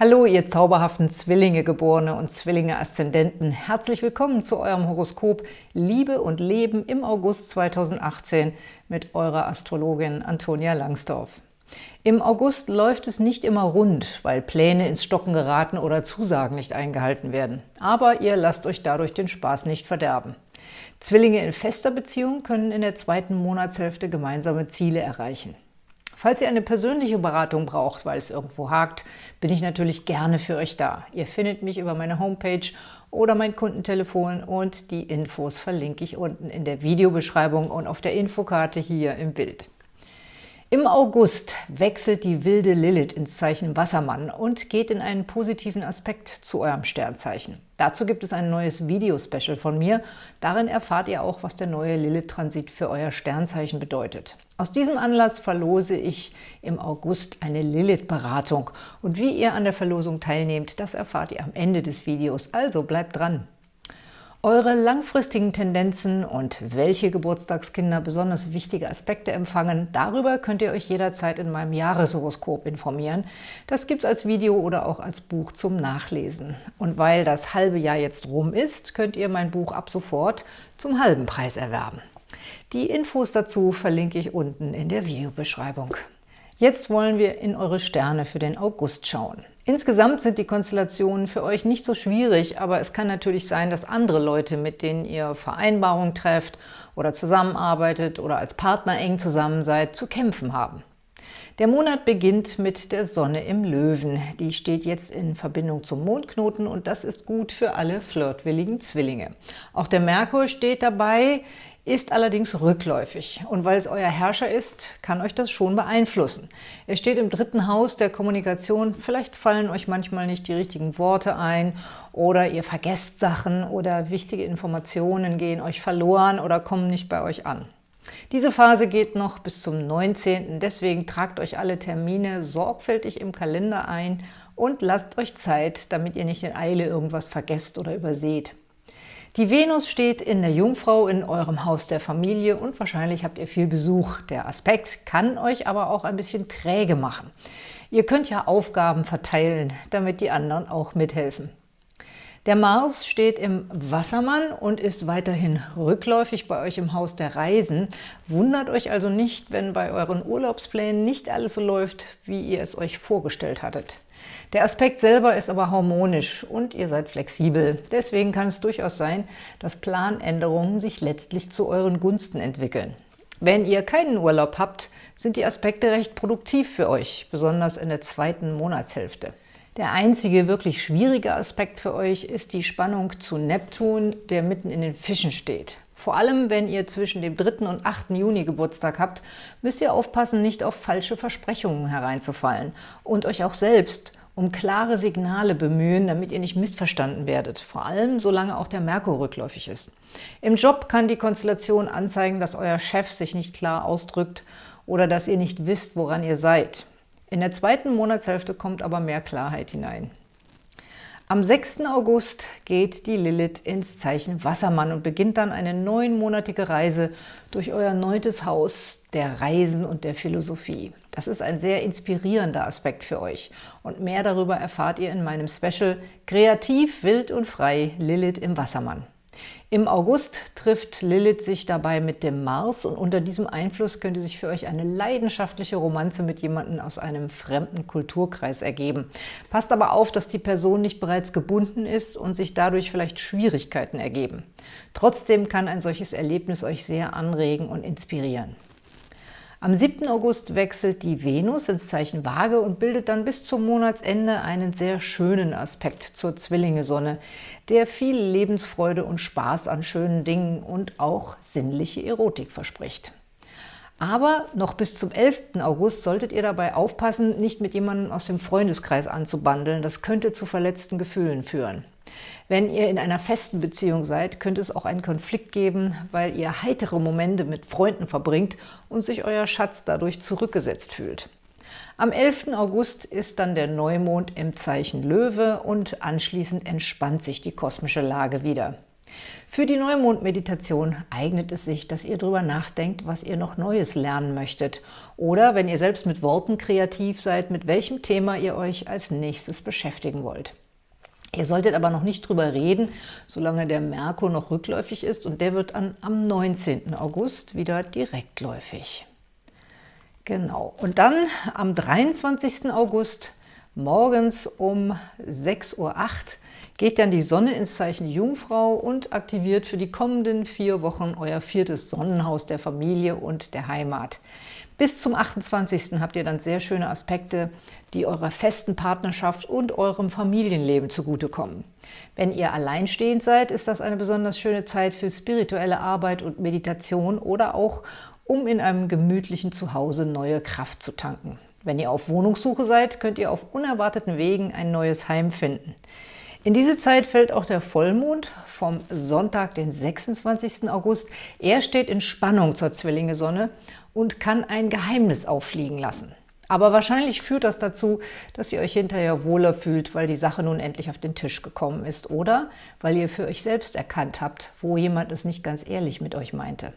Hallo, ihr zauberhaften Zwillinge-Geborene und Zwillinge-Aszendenten. Herzlich willkommen zu eurem Horoskop Liebe und Leben im August 2018 mit eurer Astrologin Antonia Langsdorf. Im August läuft es nicht immer rund, weil Pläne ins Stocken geraten oder Zusagen nicht eingehalten werden. Aber ihr lasst euch dadurch den Spaß nicht verderben. Zwillinge in fester Beziehung können in der zweiten Monatshälfte gemeinsame Ziele erreichen. Falls ihr eine persönliche Beratung braucht, weil es irgendwo hakt, bin ich natürlich gerne für euch da. Ihr findet mich über meine Homepage oder mein Kundentelefon und die Infos verlinke ich unten in der Videobeschreibung und auf der Infokarte hier im Bild. Im August wechselt die wilde Lilith ins Zeichen Wassermann und geht in einen positiven Aspekt zu eurem Sternzeichen. Dazu gibt es ein neues Video-Special von mir. Darin erfahrt ihr auch, was der neue Lilith-Transit für euer Sternzeichen bedeutet. Aus diesem Anlass verlose ich im August eine Lilith-Beratung. Und wie ihr an der Verlosung teilnehmt, das erfahrt ihr am Ende des Videos. Also bleibt dran! Eure langfristigen Tendenzen und welche Geburtstagskinder besonders wichtige Aspekte empfangen, darüber könnt ihr euch jederzeit in meinem Jahreshoroskop informieren. Das gibt es als Video oder auch als Buch zum Nachlesen. Und weil das halbe Jahr jetzt rum ist, könnt ihr mein Buch ab sofort zum halben Preis erwerben. Die Infos dazu verlinke ich unten in der Videobeschreibung. Jetzt wollen wir in eure Sterne für den August schauen. Insgesamt sind die Konstellationen für euch nicht so schwierig, aber es kann natürlich sein, dass andere Leute, mit denen ihr Vereinbarungen trefft oder zusammenarbeitet oder als Partner eng zusammen seid, zu kämpfen haben. Der Monat beginnt mit der Sonne im Löwen. Die steht jetzt in Verbindung zum Mondknoten und das ist gut für alle flirtwilligen Zwillinge. Auch der Merkur steht dabei ist allerdings rückläufig. Und weil es euer Herrscher ist, kann euch das schon beeinflussen. Er steht im dritten Haus der Kommunikation. Vielleicht fallen euch manchmal nicht die richtigen Worte ein oder ihr vergesst Sachen oder wichtige Informationen gehen euch verloren oder kommen nicht bei euch an. Diese Phase geht noch bis zum 19. Deswegen tragt euch alle Termine sorgfältig im Kalender ein und lasst euch Zeit, damit ihr nicht in Eile irgendwas vergesst oder überseht. Die Venus steht in der Jungfrau in eurem Haus der Familie und wahrscheinlich habt ihr viel Besuch. Der Aspekt kann euch aber auch ein bisschen träge machen. Ihr könnt ja Aufgaben verteilen, damit die anderen auch mithelfen. Der Mars steht im Wassermann und ist weiterhin rückläufig bei euch im Haus der Reisen. Wundert euch also nicht, wenn bei euren Urlaubsplänen nicht alles so läuft, wie ihr es euch vorgestellt hattet. Der Aspekt selber ist aber harmonisch und ihr seid flexibel. Deswegen kann es durchaus sein, dass Planänderungen sich letztlich zu euren Gunsten entwickeln. Wenn ihr keinen Urlaub habt, sind die Aspekte recht produktiv für euch, besonders in der zweiten Monatshälfte. Der einzige wirklich schwierige Aspekt für euch ist die Spannung zu Neptun, der mitten in den Fischen steht. Vor allem, wenn ihr zwischen dem 3. und 8. Juni Geburtstag habt, müsst ihr aufpassen, nicht auf falsche Versprechungen hereinzufallen und euch auch selbst um klare Signale bemühen, damit ihr nicht missverstanden werdet, vor allem solange auch der Merkur rückläufig ist. Im Job kann die Konstellation anzeigen, dass euer Chef sich nicht klar ausdrückt oder dass ihr nicht wisst, woran ihr seid. In der zweiten Monatshälfte kommt aber mehr Klarheit hinein. Am 6. August geht die Lilith ins Zeichen Wassermann und beginnt dann eine neunmonatige Reise durch euer neuntes Haus der Reisen und der Philosophie. Das ist ein sehr inspirierender Aspekt für euch. Und mehr darüber erfahrt ihr in meinem Special Kreativ, wild und frei, Lilith im Wassermann. Im August trifft Lilith sich dabei mit dem Mars und unter diesem Einfluss könnte sich für euch eine leidenschaftliche Romanze mit jemandem aus einem fremden Kulturkreis ergeben. Passt aber auf, dass die Person nicht bereits gebunden ist und sich dadurch vielleicht Schwierigkeiten ergeben. Trotzdem kann ein solches Erlebnis euch sehr anregen und inspirieren. Am 7. August wechselt die Venus ins Zeichen Waage und bildet dann bis zum Monatsende einen sehr schönen Aspekt zur Zwillinge-Sonne, der viel Lebensfreude und Spaß an schönen Dingen und auch sinnliche Erotik verspricht. Aber noch bis zum 11. August solltet ihr dabei aufpassen, nicht mit jemandem aus dem Freundeskreis anzubandeln. Das könnte zu verletzten Gefühlen führen. Wenn ihr in einer festen Beziehung seid, könnte es auch einen Konflikt geben, weil ihr heitere Momente mit Freunden verbringt und sich euer Schatz dadurch zurückgesetzt fühlt. Am 11. August ist dann der Neumond im Zeichen Löwe und anschließend entspannt sich die kosmische Lage wieder. Für die Neumond-Meditation eignet es sich, dass ihr darüber nachdenkt, was ihr noch Neues lernen möchtet. Oder, wenn ihr selbst mit Worten kreativ seid, mit welchem Thema ihr euch als nächstes beschäftigen wollt. Ihr solltet aber noch nicht drüber reden, solange der Merkur noch rückläufig ist und der wird an, am 19. August wieder direktläufig. Genau, und dann am 23. August morgens um 6.08 Uhr geht dann die Sonne ins Zeichen Jungfrau und aktiviert für die kommenden vier Wochen euer viertes Sonnenhaus der Familie und der Heimat. Bis zum 28. habt ihr dann sehr schöne Aspekte, die eurer festen Partnerschaft und eurem Familienleben zugutekommen. Wenn ihr alleinstehend seid, ist das eine besonders schöne Zeit für spirituelle Arbeit und Meditation oder auch, um in einem gemütlichen Zuhause neue Kraft zu tanken. Wenn ihr auf Wohnungssuche seid, könnt ihr auf unerwarteten Wegen ein neues Heim finden. In diese Zeit fällt auch der Vollmond vom Sonntag, den 26. August. Er steht in Spannung zur Zwillinge-Sonne und kann ein Geheimnis auffliegen lassen. Aber wahrscheinlich führt das dazu, dass ihr euch hinterher wohler fühlt, weil die Sache nun endlich auf den Tisch gekommen ist oder weil ihr für euch selbst erkannt habt, wo jemand es nicht ganz ehrlich mit euch meinte.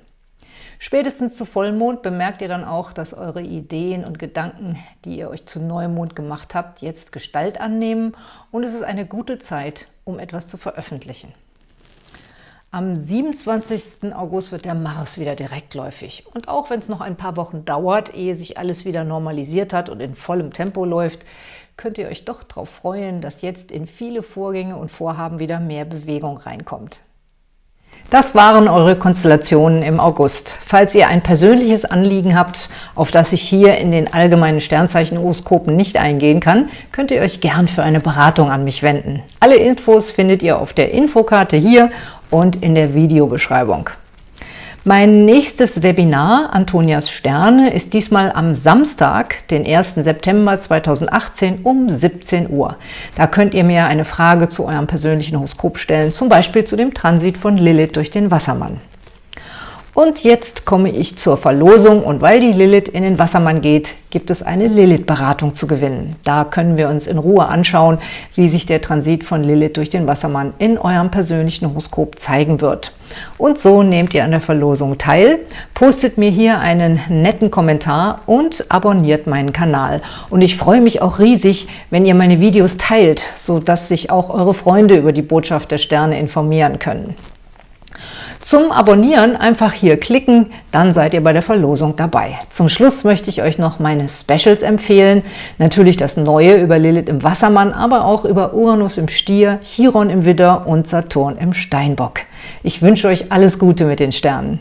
Spätestens zu Vollmond bemerkt ihr dann auch, dass eure Ideen und Gedanken, die ihr euch zu Neumond gemacht habt, jetzt Gestalt annehmen und es ist eine gute Zeit, um etwas zu veröffentlichen. Am 27. August wird der Mars wieder direktläufig. Und auch wenn es noch ein paar Wochen dauert, ehe sich alles wieder normalisiert hat und in vollem Tempo läuft, könnt ihr euch doch darauf freuen, dass jetzt in viele Vorgänge und Vorhaben wieder mehr Bewegung reinkommt. Das waren eure Konstellationen im August. Falls ihr ein persönliches Anliegen habt, auf das ich hier in den allgemeinen Sternzeichen-Horoskopen nicht eingehen kann, könnt ihr euch gern für eine Beratung an mich wenden. Alle Infos findet ihr auf der Infokarte hier und in der Videobeschreibung. Mein nächstes Webinar, Antonias Sterne, ist diesmal am Samstag, den 1. September 2018 um 17 Uhr. Da könnt ihr mir eine Frage zu eurem persönlichen Horoskop stellen, zum Beispiel zu dem Transit von Lilith durch den Wassermann. Und jetzt komme ich zur Verlosung und weil die Lilith in den Wassermann geht, gibt es eine Lilith-Beratung zu gewinnen. Da können wir uns in Ruhe anschauen, wie sich der Transit von Lilith durch den Wassermann in eurem persönlichen Horoskop zeigen wird. Und so nehmt ihr an der Verlosung teil, postet mir hier einen netten Kommentar und abonniert meinen Kanal. Und ich freue mich auch riesig, wenn ihr meine Videos teilt, sodass sich auch eure Freunde über die Botschaft der Sterne informieren können. Zum Abonnieren einfach hier klicken, dann seid ihr bei der Verlosung dabei. Zum Schluss möchte ich euch noch meine Specials empfehlen. Natürlich das Neue über Lilith im Wassermann, aber auch über Uranus im Stier, Chiron im Widder und Saturn im Steinbock. Ich wünsche euch alles Gute mit den Sternen.